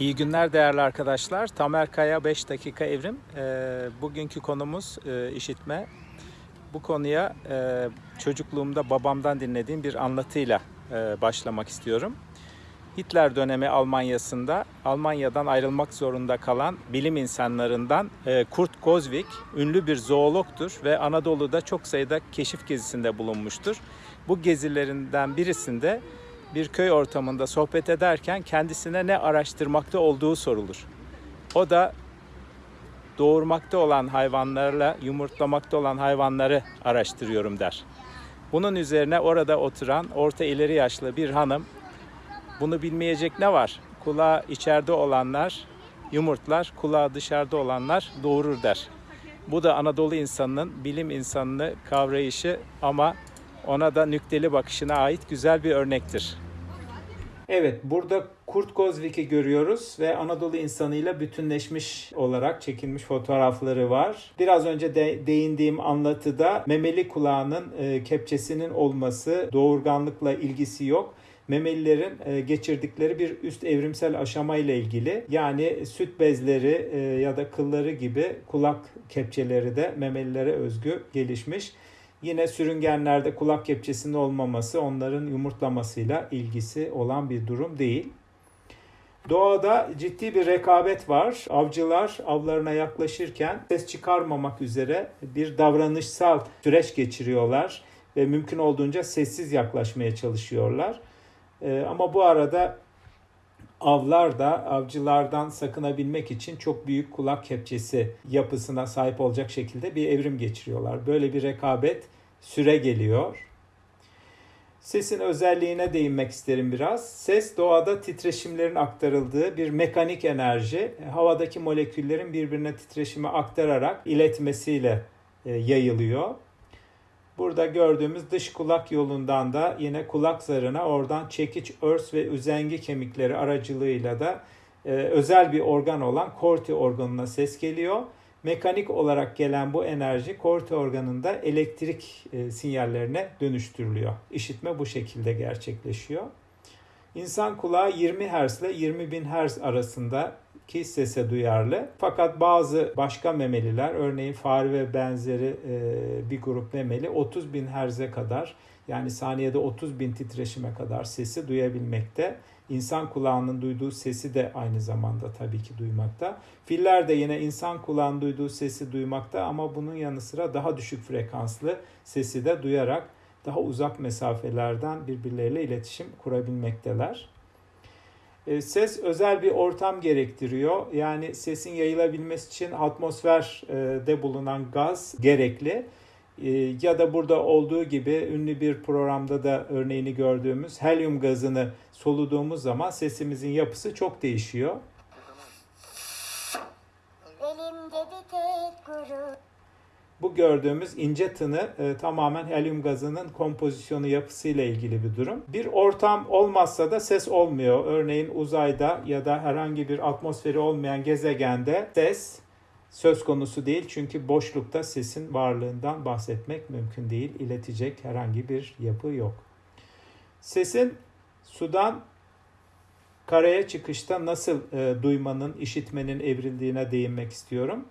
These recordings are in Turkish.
İyi günler değerli arkadaşlar. Tamer Kaya 5 dakika evrim. Ee, bugünkü konumuz e, işitme. Bu konuya e, çocukluğumda babamdan dinlediğim bir anlatıyla e, başlamak istiyorum. Hitler dönemi Almanya'sında Almanya'dan ayrılmak zorunda kalan bilim insanlarından e, Kurt Kozvik ünlü bir zoologtur ve Anadolu'da çok sayıda keşif gezisinde bulunmuştur. Bu gezilerinden birisinde bir köy ortamında sohbet ederken kendisine ne araştırmakta olduğu sorulur. O da doğurmakta olan hayvanlarla yumurtlamakta olan hayvanları araştırıyorum der. Bunun üzerine orada oturan orta ileri yaşlı bir hanım bunu bilmeyecek ne var? Kulağı içeride olanlar yumurtlar, kulağı dışarıda olanlar doğurur der. Bu da Anadolu insanının bilim insanını kavrayışı ama ona da nükteli bakışına ait güzel bir örnektir. Evet, burada Kurt Kozvik'i görüyoruz ve Anadolu insanıyla bütünleşmiş olarak çekilmiş fotoğrafları var. Biraz önce de değindiğim anlatıda memeli kulağının e, kepçesinin olması doğurganlıkla ilgisi yok memelilerin e, geçirdikleri bir üst evrimsel aşama ile ilgili. Yani süt bezleri e, ya da kılları gibi kulak kepçeleri de memelilere özgü gelişmiş. Yine sürüngenlerde kulak kepçesinin olmaması onların yumurtlamasıyla ilgisi olan bir durum değil. Doğada ciddi bir rekabet var. Avcılar avlarına yaklaşırken ses çıkarmamak üzere bir davranışsal süreç geçiriyorlar ve mümkün olduğunca sessiz yaklaşmaya çalışıyorlar. Ee, ama bu arada avlar da avcılardan sakınabilmek için çok büyük kulak kepçesi yapısına sahip olacak şekilde bir evrim geçiriyorlar. Böyle bir rekabet süre geliyor. Sesin özelliğine değinmek isterim biraz. Ses doğada titreşimlerin aktarıldığı bir mekanik enerji. Havadaki moleküllerin birbirine titreşimi aktararak iletmesiyle e, yayılıyor. Burada gördüğümüz dış kulak yolundan da yine kulak zarına oradan çekiç, örs ve üzengi kemikleri aracılığıyla da e, özel bir organ olan korti organına ses geliyor. Mekanik olarak gelen bu enerji korti organında elektrik e, sinyallerine dönüştürülüyor. İşitme bu şekilde gerçekleşiyor. İnsan kulağı 20 Hz ile 20 bin Hz arasında ki sese duyarlı. Fakat bazı başka memeliler örneğin fare ve benzeri e, bir grup memeli 30 bin Hz'e kadar yani saniyede 30 bin titreşime kadar sesi duyabilmekte. İnsan kulağının duyduğu sesi de aynı zamanda tabii ki duymakta. Filler de yine insan kulağının duyduğu sesi duymakta ama bunun yanı sıra daha düşük frekanslı sesi de duyarak daha uzak mesafelerden birbirleriyle iletişim kurabilmekteler. E, ses özel bir ortam gerektiriyor. Yani sesin yayılabilmesi için atmosferde bulunan gaz gerekli. E, ya da burada olduğu gibi ünlü bir programda da örneğini gördüğümüz helyum gazını soluduğumuz zaman sesimizin yapısı çok değişiyor. Elimde bir tek gurur. Bu gördüğümüz ince tını e, tamamen helyum gazının kompozisyonu yapısıyla ilgili bir durum. Bir ortam olmazsa da ses olmuyor. Örneğin uzayda ya da herhangi bir atmosferi olmayan gezegende ses söz konusu değil. Çünkü boşlukta sesin varlığından bahsetmek mümkün değil. İletecek herhangi bir yapı yok. Sesin sudan karaya çıkışta nasıl e, duymanın, işitmenin evrildiğine değinmek istiyorum.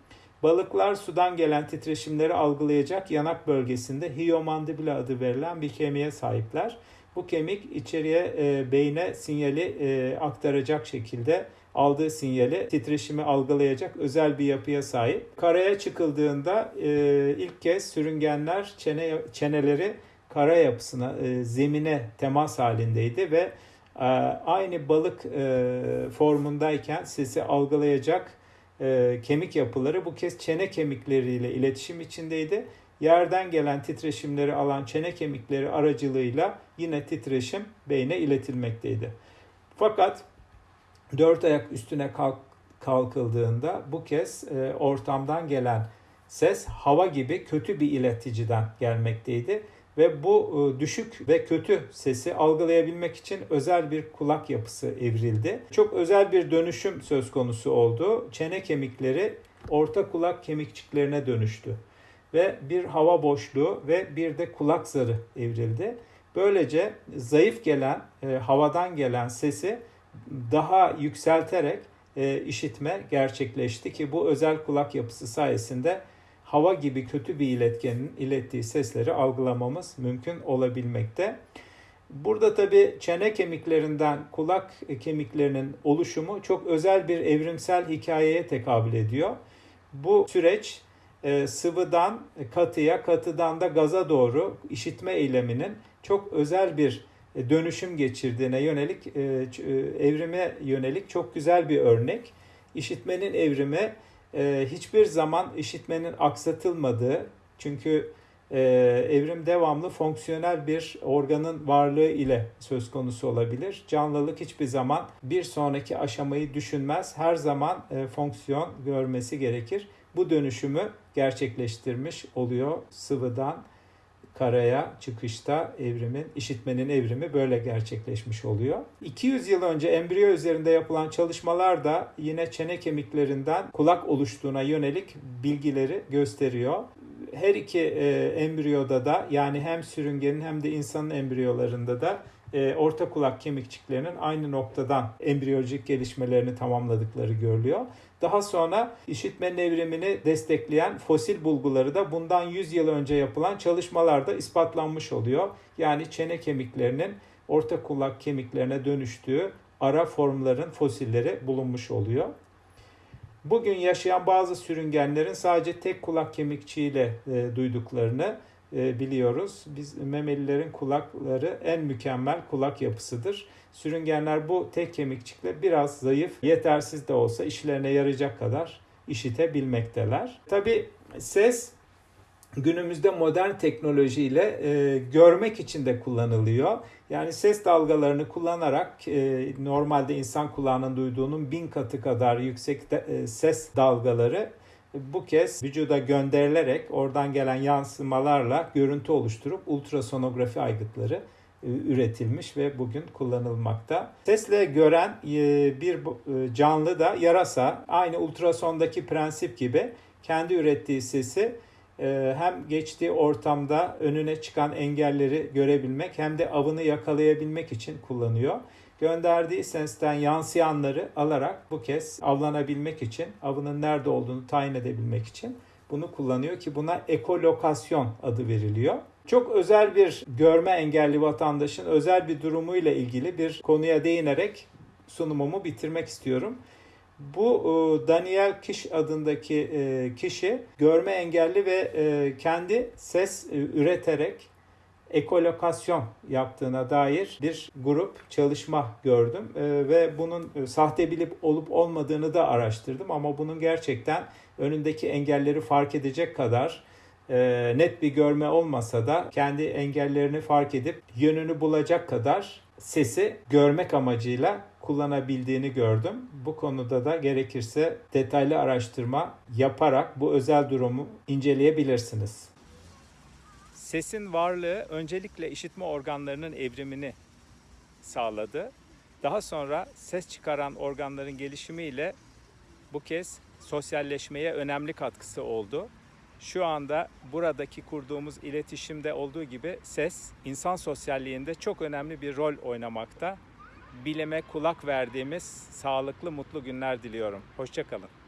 Balıklar sudan gelen titreşimleri algılayacak yanak bölgesinde hiomandibula adı verilen bir kemiğe sahipler. Bu kemik içeriye e, beyne sinyali e, aktaracak şekilde aldığı sinyali titreşimi algılayacak özel bir yapıya sahip. Karaya çıkıldığında e, ilk kez sürüngenler çene çeneleri kara yapısına, e, zemine temas halindeydi ve e, aynı balık e, formundayken sesi algılayacak e, kemik yapıları bu kez çene kemikleriyle iletişim içindeydi. Yerden gelen titreşimleri alan çene kemikleri aracılığıyla yine titreşim beyne iletilmekteydi. Fakat dört ayak üstüne kalk, kalkıldığında bu kez e, ortamdan gelen ses hava gibi kötü bir ileticiden gelmekteydi ve bu e, düşük ve kötü sesi algılayabilmek için özel bir kulak yapısı evrildi. Çok özel bir dönüşüm söz konusu oldu. Çene kemikleri orta kulak kemikçiklerine dönüştü ve bir hava boşluğu ve bir de kulak zarı evrildi. Böylece zayıf gelen, e, havadan gelen sesi daha yükselterek e, işitme gerçekleşti ki bu özel kulak yapısı sayesinde hava gibi kötü bir iletkenin ilettiği sesleri algılamamız mümkün olabilmekte. Burada tabi çene kemiklerinden kulak kemiklerinin oluşumu çok özel bir evrimsel hikayeye tekabül ediyor. Bu süreç e, sıvıdan katıya, katıdan da gaza doğru işitme eyleminin çok özel bir e, dönüşüm geçirdiğine yönelik, e, evrime yönelik çok güzel bir örnek. İşitmenin evrimi hiçbir zaman işitmenin aksatılmadığı, çünkü evrim devamlı fonksiyonel bir organın varlığı ile söz konusu olabilir. Canlılık hiçbir zaman bir sonraki aşamayı düşünmez. Her zaman fonksiyon görmesi gerekir bu dönüşümü gerçekleştirmiş oluyor sıvıdan karaya çıkışta evrimin, işitmenin evrimi böyle gerçekleşmiş oluyor. 200 yıl önce embriyo üzerinde yapılan çalışmalar da yine çene kemiklerinden kulak oluştuğuna yönelik bilgileri gösteriyor. Her iki e, embriyoda da yani hem sürüngenin hem de insanın embriyolarında da e, orta kulak kemikçiklerinin aynı noktadan embriyolojik gelişmelerini tamamladıkları görülüyor. Daha sonra işitme evrimini destekleyen fosil bulguları da bundan 100 yıl önce yapılan çalışmalarda ispatlanmış oluyor. Yani çene kemiklerinin orta kulak kemiklerine dönüştüğü ara formların fosilleri bulunmuş oluyor. Bugün yaşayan bazı sürüngenlerin sadece tek kulak kemikçiyle e, duyduklarını biliyoruz. Biz memelilerin kulakları en mükemmel kulak yapısıdır. Sürüngenler bu tek kemikçikle biraz zayıf, yetersiz de olsa işlerine yarayacak kadar işitebilmekteler. Tabi ses günümüzde modern teknolojiyle e, görmek için de kullanılıyor. Yani ses dalgalarını kullanarak e, normalde insan kulağının duyduğunun bin katı kadar yüksek de, e, ses dalgaları bu kez vücuda gönderilerek oradan gelen yansımalarla görüntü oluşturup ultrasonografi aygıtları e, üretilmiş ve bugün kullanılmakta. Sesle gören e, bir e, canlı da yarasa aynı ultrasondaki prensip gibi kendi ürettiği sesi hem geçtiği ortamda önüne çıkan engelleri görebilmek hem de avını yakalayabilmek için kullanıyor gönderdiği sesten yansıyanları alarak bu kez avlanabilmek için, avının nerede olduğunu tayin edebilmek için bunu kullanıyor ki buna ekolokasyon adı veriliyor. Çok özel bir görme engelli vatandaşın özel bir durumuyla ilgili bir konuya değinerek sunumumu bitirmek istiyorum. Bu e, Daniel Kish adındaki e, kişi görme engelli ve e, kendi ses üreterek ekolokasyon yaptığına dair bir grup çalışma gördüm e, ve bunun e, sahte bilip olup olmadığını da araştırdım ama bunun gerçekten önündeki engelleri fark edecek kadar e, net bir görme olmasa da kendi engellerini fark edip yönünü bulacak kadar sesi görmek amacıyla kullanabildiğini gördüm. Bu konuda da gerekirse detaylı araştırma yaparak bu özel durumu inceleyebilirsiniz. Sesin varlığı öncelikle işitme organlarının evrimini sağladı. Daha sonra ses çıkaran organların gelişimiyle bu kez sosyalleşmeye önemli katkısı oldu. Şu anda buradaki kurduğumuz iletişimde olduğu gibi ses insan sosyalliğinde çok önemli bir rol oynamakta. Bilime kulak verdiğimiz sağlıklı mutlu günler diliyorum. Hoşçakalın.